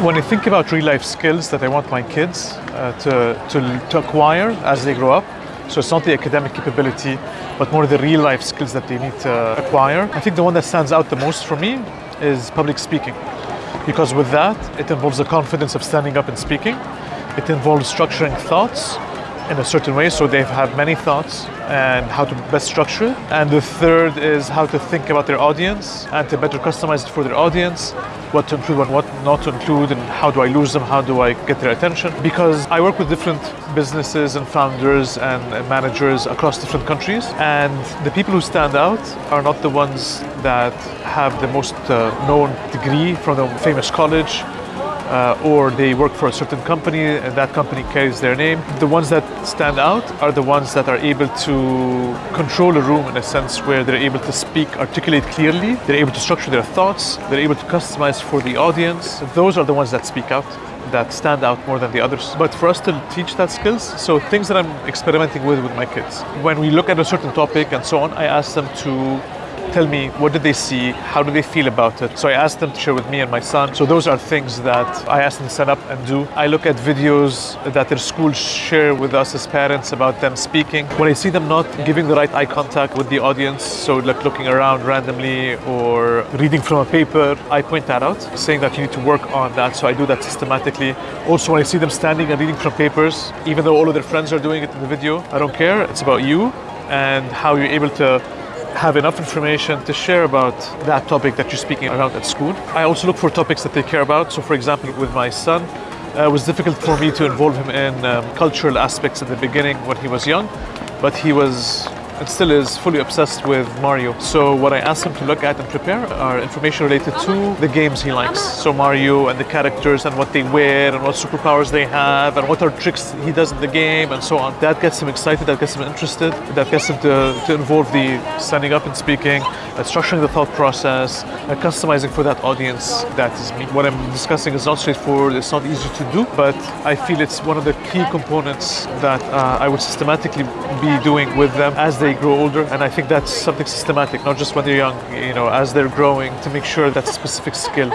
When I think about real life skills that I want my kids uh, to, to, to acquire as they grow up, so it's not the academic capability, but more the real life skills that they need to acquire. I think the one that stands out the most for me is public speaking. Because with that, it involves the confidence of standing up and speaking. It involves structuring thoughts in a certain way, so they have many thoughts and how to best structure it. And the third is how to think about their audience and to better customize it for their audience, what to include and what not to include, and how do I lose them, how do I get their attention. Because I work with different businesses and founders and, managers across different countries, and the people who stand out are not the ones that have the most uh, known degree from the famous college uh, or they work for a certain company and that company carries their name. The ones that stand out are the ones that are able to control a room in a sense where they're able to speak, articulate clearly, they're able to structure their thoughts, they're able to customize for the audience. Those are the ones that speak out that stand out more than the others. But for us to teach that skills, so things that I'm experimenting with with my kids. When we look at a certain topic and so on, I ask them to tell me what did they see, how do they feel about it. So I asked them to share with me and my son. So those are things that I asked them to set up and do. I look at videos that their schools share with us as parents about them speaking. When I see them not giving the right eye contact with the audience, so like looking around randomly or reading from a paper, I point that out, saying that you need to work on that. So I do that systematically. Also, when I see them standing and reading from papers, even though all of their friends are doing it in the video, I don't care. It's about you and how you're able to have enough information to share about that topic that you're speaking around at school. I also look for topics that they care about. So, for example, with my son, uh, it was difficult for me to involve him in um, cultural aspects at the beginning when he was young, but he was and still is fully obsessed with Mario. So what I asked him to look at and prepare are information related to the games he likes. So Mario and the characters and what they wear and what superpowers they have and what are tricks he does in the game and so on. That gets him excited, that gets him interested, that gets him to, to involve the standing up and speaking, uh, structuring the thought process, uh, customizing for that audience that is me. What I'm discussing is not straightforward, it's not easy to do, but I feel it's one of the key components that uh, I would systematically be doing with them as they they grow older. And I think that's something systematic, not just when they're young, you know, as they're growing to make sure that's a specific skill.